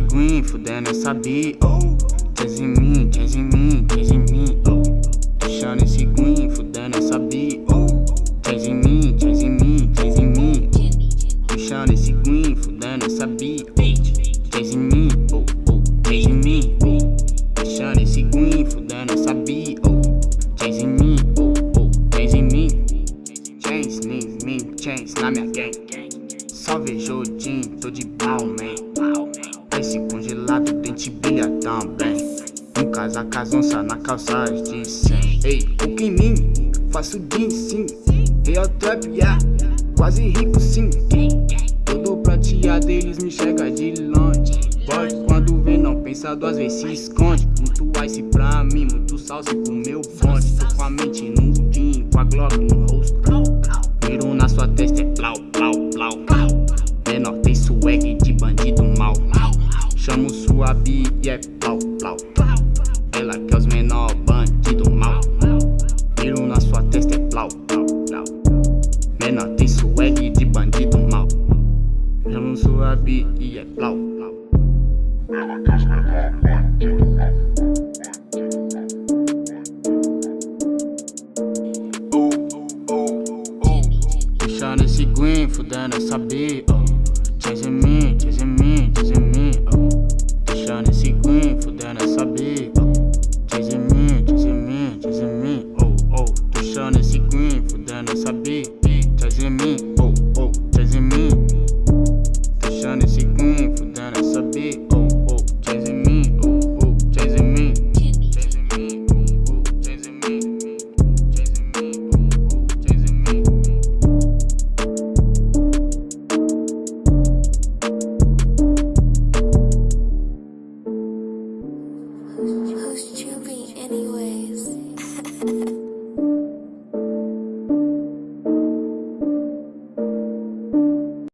green, fudendo essa bi, oh Chase em mim, chase em mim, chase em mim, oh Puxando esse green, fudendo essa bi, oh Chase em mim, chase em mim, chase em mim, Puxando esse green, fudendo essa bi, oh Chase em mim, oh, oh, chase em mim, Puxando esse green, fudendo essa bi, oh Chase em mim, oh, oh, chase em mim. Chains, em mim, chains na minha gang Só vejo o Jim, tô de pau, Um casaca onça na calça de 100 Ei, o que em mim, faço din sim. Real trap, yeah, quase rico sim. Todo prateado eles me chega de longe. Boy, quando vê não pensa duas vezes se esconde. Muito ice pra mim, muito salsa pro meu bonde. Tô com a mente no din, com a glock no rosto. Miro na sua testa é plau, plau, plau. Menor tem swag de bandido mal. Chamo sua bi e é plau, plau Ela quer os menor bandido mal. Miro na sua testa é plau, plau, plau. Menor tem swag de bandido mal. Chamo sua bi e é plau, plau. Ela quer os menor bandido mal esse fudendo essa bi, oh Who's Chubby anyways?